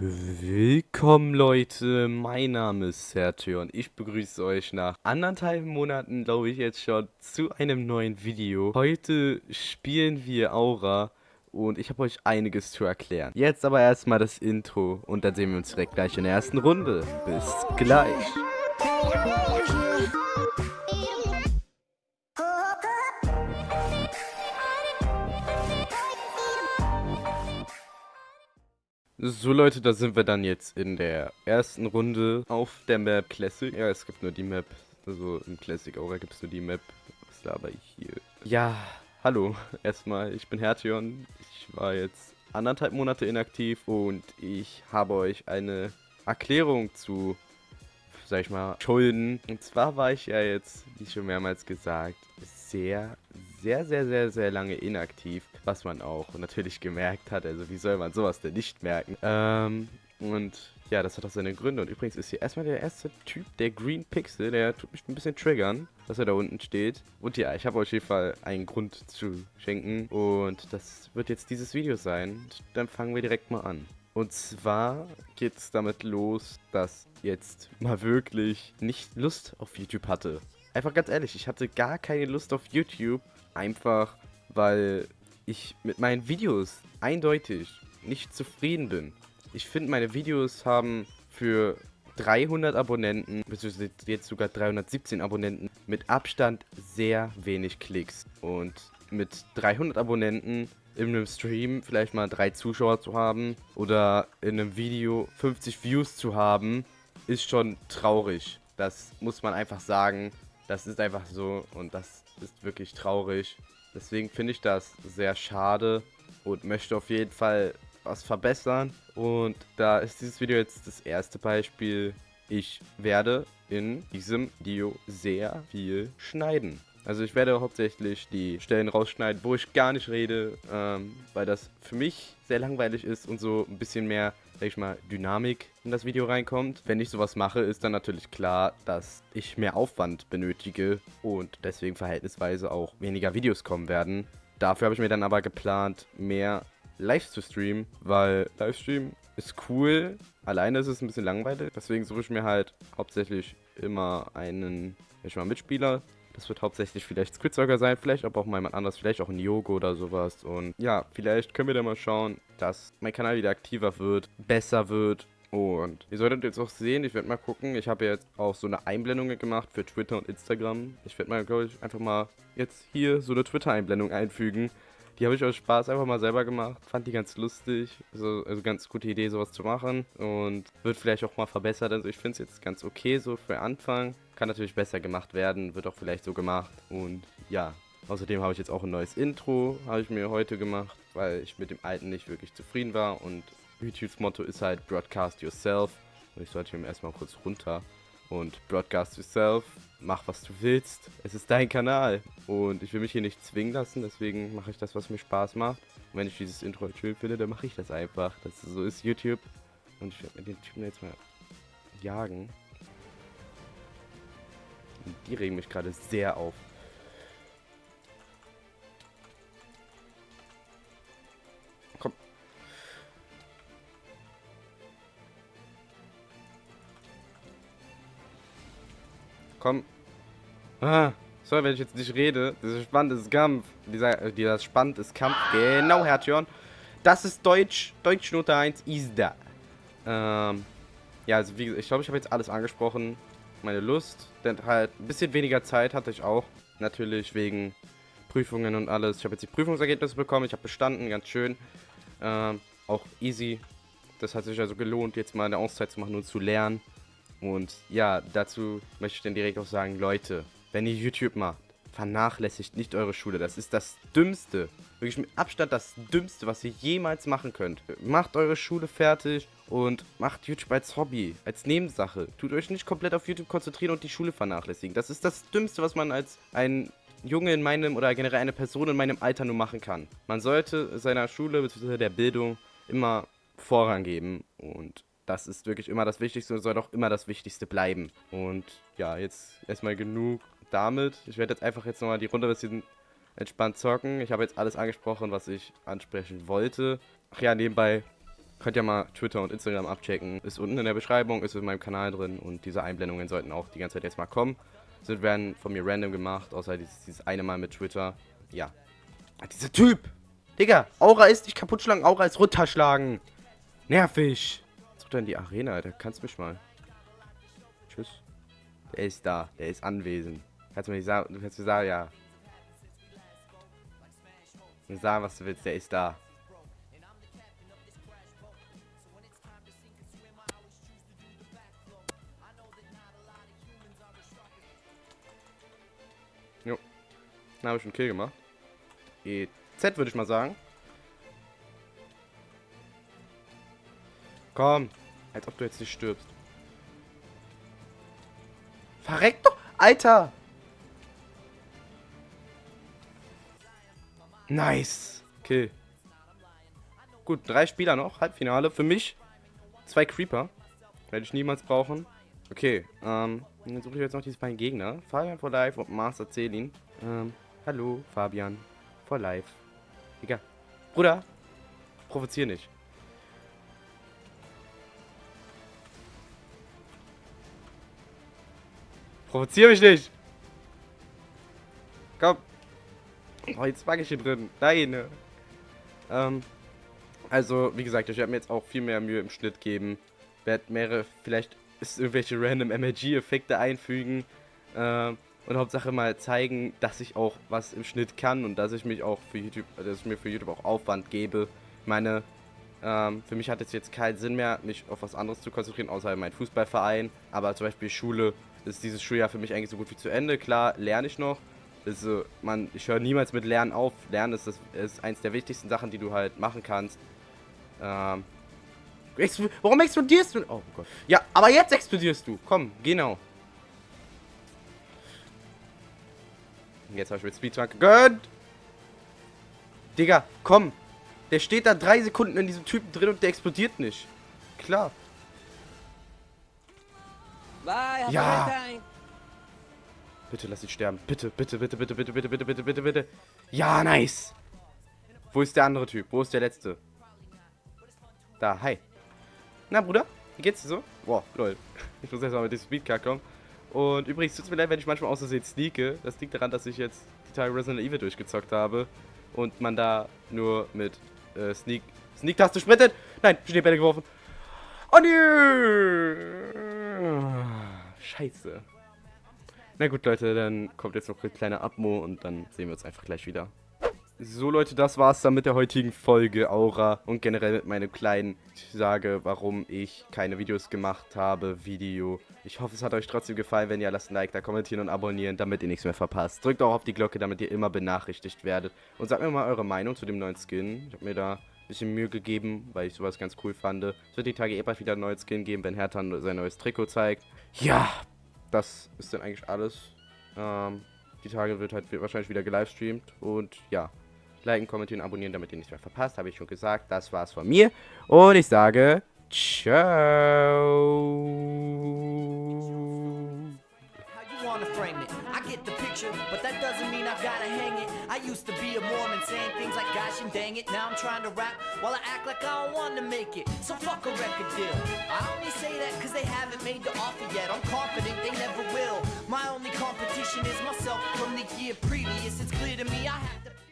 Willkommen Leute, mein Name ist Sergio und ich begrüße euch nach anderthalb Monaten, glaube ich jetzt schon, zu einem neuen Video. Heute spielen wir Aura und ich habe euch einiges zu erklären. Jetzt aber erstmal das Intro und dann sehen wir uns direkt gleich in der ersten Runde. Bis gleich. So Leute, da sind wir dann jetzt in der ersten Runde auf der Map Classic. Ja, es gibt nur die Map. Also im Classic Aura gibt es nur die Map. Was laber ich hier? Ja, hallo. Erstmal, ich bin Hertion. Ich war jetzt anderthalb Monate inaktiv und ich habe euch eine Erklärung zu, sag ich mal, Schulden. Und zwar war ich ja jetzt, wie schon mehrmals gesagt, sehr, sehr, sehr, sehr, sehr lange inaktiv, was man auch natürlich gemerkt hat. Also wie soll man sowas denn nicht merken? Ähm, und ja, das hat auch seine Gründe. Und übrigens ist hier erstmal der erste Typ, der Green Pixel, der tut mich ein bisschen triggern, dass er da unten steht. Und ja, ich habe auf jeden Fall einen Grund zu schenken. Und das wird jetzt dieses Video sein. Und dann fangen wir direkt mal an. Und zwar geht es damit los, dass jetzt mal wirklich nicht Lust auf YouTube hatte. Einfach ganz ehrlich, ich hatte gar keine Lust auf YouTube. Einfach, weil ich mit meinen Videos eindeutig nicht zufrieden bin. Ich finde, meine Videos haben für 300 Abonnenten, beziehungsweise jetzt sogar 317 Abonnenten, mit Abstand sehr wenig Klicks. Und mit 300 Abonnenten in einem Stream vielleicht mal drei Zuschauer zu haben oder in einem Video 50 Views zu haben, ist schon traurig. Das muss man einfach sagen. Das ist einfach so und das ist wirklich traurig. Deswegen finde ich das sehr schade und möchte auf jeden Fall was verbessern. Und da ist dieses Video jetzt das erste Beispiel. Ich werde in diesem Video sehr viel schneiden. Also ich werde hauptsächlich die Stellen rausschneiden, wo ich gar nicht rede, ähm, weil das für mich sehr langweilig ist und so ein bisschen mehr sag ich mal, Dynamik in das Video reinkommt. Wenn ich sowas mache, ist dann natürlich klar, dass ich mehr Aufwand benötige und deswegen verhältnisweise auch weniger Videos kommen werden. Dafür habe ich mir dann aber geplant, mehr live zu streamen, weil Livestream ist cool. Alleine ist es ein bisschen langweilig, deswegen suche ich mir halt hauptsächlich immer einen, ich mal, Mitspieler, das wird hauptsächlich vielleicht Squidsocker sein, vielleicht aber auch mal jemand anderes, vielleicht auch ein Yogo oder sowas. Und ja, vielleicht können wir da mal schauen, dass mein Kanal wieder aktiver wird, besser wird. Und ihr solltet jetzt auch sehen, ich werde mal gucken, ich habe jetzt auch so eine Einblendung gemacht für Twitter und Instagram. Ich werde mal, glaube ich, einfach mal jetzt hier so eine Twitter-Einblendung einfügen. Die habe ich aus Spaß einfach mal selber gemacht. Fand die ganz lustig. Also, also ganz gute Idee, sowas zu machen. Und wird vielleicht auch mal verbessert. Also ich finde es jetzt ganz okay so für Anfang. Kann natürlich besser gemacht werden. Wird auch vielleicht so gemacht. Und ja, außerdem habe ich jetzt auch ein neues Intro. Habe ich mir heute gemacht, weil ich mit dem alten nicht wirklich zufrieden war. Und YouTubes Motto ist halt Broadcast Yourself. Und ich sollte ihm erstmal kurz runter und broadcast yourself. Mach, was du willst. Es ist dein Kanal. Und ich will mich hier nicht zwingen lassen, deswegen mache ich das, was mir Spaß macht. Und wenn ich dieses Intro schön finde, dann mache ich das einfach. Das so ist YouTube. Und ich werde den Typen jetzt mal jagen. Und die regen mich gerade sehr auf. Komm. Ah, so, wenn ich jetzt nicht rede, dieser spannende Kampf, dieser, dieser spannende Kampf, genau, Hertjörn. Das ist Deutsch, Deutschnote 1 ist da. Ähm, ja, also wie ich glaube, ich habe jetzt alles angesprochen. Meine Lust, denn halt ein bisschen weniger Zeit hatte ich auch. Natürlich wegen Prüfungen und alles. Ich habe jetzt die Prüfungsergebnisse bekommen, ich habe bestanden, ganz schön. Ähm, auch easy. Das hat sich also gelohnt, jetzt mal eine Auszeit zu machen und zu lernen. Und ja, dazu möchte ich dann direkt auch sagen, Leute, wenn ihr YouTube macht, vernachlässigt nicht eure Schule. Das ist das Dümmste, wirklich mit Abstand das Dümmste, was ihr jemals machen könnt. Macht eure Schule fertig und macht YouTube als Hobby, als Nebensache. Tut euch nicht komplett auf YouTube konzentrieren und die Schule vernachlässigen. Das ist das Dümmste, was man als ein Junge in meinem oder generell eine Person in meinem Alter nur machen kann. Man sollte seiner Schule bzw. der Bildung immer Vorrang geben und das ist wirklich immer das Wichtigste und soll auch immer das Wichtigste bleiben. Und ja, jetzt erstmal genug damit. Ich werde jetzt einfach jetzt nochmal die Runde ein bisschen entspannt zocken. Ich habe jetzt alles angesprochen, was ich ansprechen wollte. Ach ja, nebenbei Könnt ihr mal Twitter und Instagram abchecken. Ist unten in der Beschreibung, ist in meinem Kanal drin und diese Einblendungen sollten auch die ganze Zeit jetzt mal kommen. Sind werden von mir random gemacht, außer dieses, dieses eine Mal mit Twitter. Ja. Ah, dieser Typ! Digga, Aura ist nicht kaputt schlagen, Aura ist runterschlagen. Nervig. Jetzt in die Arena, Alter. Kannst mich mal. Tschüss. Der ist da. Der ist anwesend. Kannst du mir nicht sagen, du kannst mir sagen, ja. Sagen, was du willst, der ist da. Jo. Dann habe ich einen Kill gemacht. EZ würde ich mal sagen. Komm. Als ob du jetzt nicht stirbst. Verreck doch. Alter. Nice. Kill. Gut, drei Spieler noch. Halbfinale. Für mich zwei Creeper. Werde ich niemals brauchen. Okay, ähm, dann suche ich jetzt noch diese beiden Gegner. Fabian for Life und Master Celin. Ähm, hallo, Fabian. For Life. Digga. Bruder, provozier nicht. Provozier mich nicht. Komm. Oh, jetzt mag ich hier drin. Nein. Ähm, also, wie gesagt, ich werde mir jetzt auch viel mehr Mühe im Schnitt geben. Werde mehrere, vielleicht ist irgendwelche random MLG-Effekte einfügen. Äh, und Hauptsache mal zeigen, dass ich auch was im Schnitt kann und dass ich mich auch für YouTube, dass ich mir für YouTube auch Aufwand gebe. Ich meine, ähm, für mich hat es jetzt keinen Sinn mehr, mich auf was anderes zu konzentrieren, außer mein Fußballverein. Aber zum Beispiel Schule ist dieses Schuljahr für mich eigentlich so gut wie zu Ende. Klar, lerne ich noch. Also, man, ich höre niemals mit Lernen auf. Lernen ist, das, ist eins der wichtigsten Sachen, die du halt machen kannst. Ähm, Warum explodierst du? Oh Gott. Ja, aber jetzt explodierst du. Komm, genau. Jetzt habe ich mit Speedrun gegönnt. Digga, komm. Der steht da drei Sekunden in diesem Typen drin und der explodiert nicht. Klar. Bye, ja. Bitte lass ihn sterben. Bitte, bitte, bitte, bitte, bitte, bitte, bitte, bitte, bitte, bitte. Ja, nice. Wo ist der andere Typ? Wo ist der letzte? Da, hi. Na, Bruder? Wie geht's dir so? Boah, lol. Ich muss erstmal mit dem Speedcar kommen. Und übrigens, tut es mir leid, wenn ich manchmal aus Versehen sneake. Das liegt daran, dass ich jetzt die Tage Resident Evil durchgezockt habe. Und man da nur mit äh, Sneak... Sneak-Taste sprintet! Nein, Schneebälle geworfen. Oh nö! Scheiße. Na gut, Leute, dann kommt jetzt noch ein kleiner Abmo und dann sehen wir uns einfach gleich wieder. So Leute, das war's dann mit der heutigen Folge Aura und generell mit meinem kleinen Sage, warum ich keine Videos gemacht habe, Video. Ich hoffe, es hat euch trotzdem gefallen. Wenn ja, lasst ein Like da, kommentieren und abonnieren, damit ihr nichts mehr verpasst. Drückt auch auf die Glocke, damit ihr immer benachrichtigt werdet. Und sagt mir mal eure Meinung zu dem neuen Skin. Ich habe mir da ein bisschen Mühe gegeben, weil ich sowas ganz cool fand. Es wird die Tage eh bald wieder einen neuen Skin geben, wenn Hertha sein neues Trikot zeigt. Ja, das ist dann eigentlich alles. Ähm, die Tage wird halt wahrscheinlich wieder gelivestreamt und ja liken, kommentieren, abonnieren, damit ihr nichts mehr verpasst. Habe ich schon gesagt. Das war's von mir. Und ich sage ciao. I used to be a Mormon saying things like gosh and dang it. Now I'm trying to rap while I act like I don't want to make it. So fuck a record deal. I only say that cause they haven't made the offer yet. I'm confident they never will. My only competition is myself from the year previous. It's clear to me I have to.